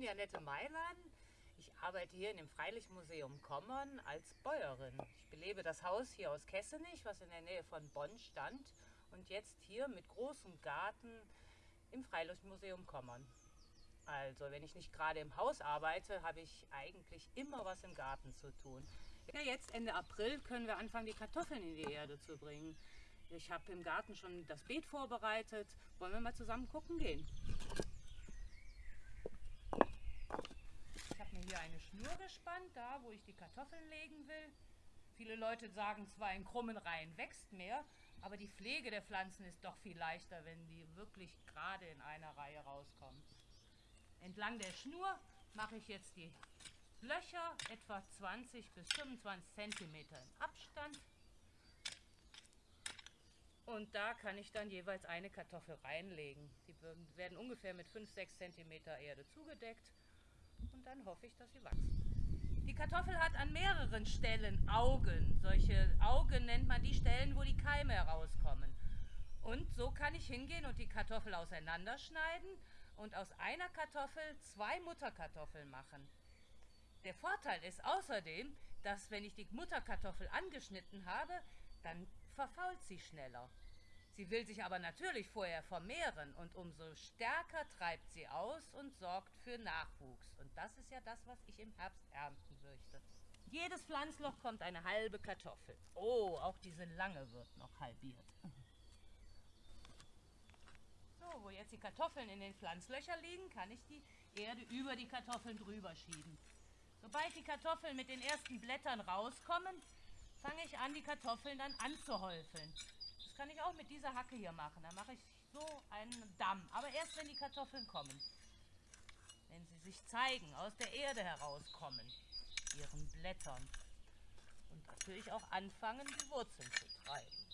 bin Janette Mailand. Ich arbeite hier in dem Freilichtmuseum Kommern als Bäuerin. Ich belebe das Haus hier aus Kessenich, was in der Nähe von Bonn stand und jetzt hier mit großem Garten im Freilichtmuseum Kommern. Also, wenn ich nicht gerade im Haus arbeite, habe ich eigentlich immer was im Garten zu tun. Ja, jetzt Ende April können wir anfangen, die Kartoffeln in die Erde zu bringen. Ich habe im Garten schon das Beet vorbereitet. Wollen wir mal zusammen gucken gehen? Ich habe mir gespannt, da wo ich die Kartoffeln legen will. Viele Leute sagen zwar, in krummen Reihen wächst mehr, aber die Pflege der Pflanzen ist doch viel leichter, wenn die wirklich gerade in einer Reihe rauskommen. Entlang der Schnur mache ich jetzt die Löcher etwa 20 bis 25 cm im Abstand. Und da kann ich dann jeweils eine Kartoffel reinlegen. Die werden ungefähr mit 5-6 cm Erde zugedeckt und dann hoffe ich, dass sie wachsen. Die Kartoffel hat an mehreren Stellen Augen. Solche Augen nennt man die Stellen, wo die Keime herauskommen. Und so kann ich hingehen und die Kartoffel auseinanderschneiden und aus einer Kartoffel zwei Mutterkartoffeln machen. Der Vorteil ist außerdem, dass wenn ich die Mutterkartoffel angeschnitten habe, dann verfault sie schneller. Sie will sich aber natürlich vorher vermehren und umso stärker treibt sie aus und sorgt für Nachwuchs. Und das ist ja das, was ich im Herbst ernten möchte. Jedes Pflanzloch kommt eine halbe Kartoffel. Oh, auch diese lange wird noch halbiert. So, wo jetzt die Kartoffeln in den Pflanzlöcher liegen, kann ich die Erde über die Kartoffeln drüber schieben. Sobald die Kartoffeln mit den ersten Blättern rauskommen, fange ich an, die Kartoffeln dann anzuhäufeln. Kann ich auch mit dieser Hacke hier machen. Da mache ich so einen Damm. Aber erst, wenn die Kartoffeln kommen. Wenn sie sich zeigen, aus der Erde herauskommen, ihren Blättern. Und natürlich auch anfangen, die Wurzeln zu treiben.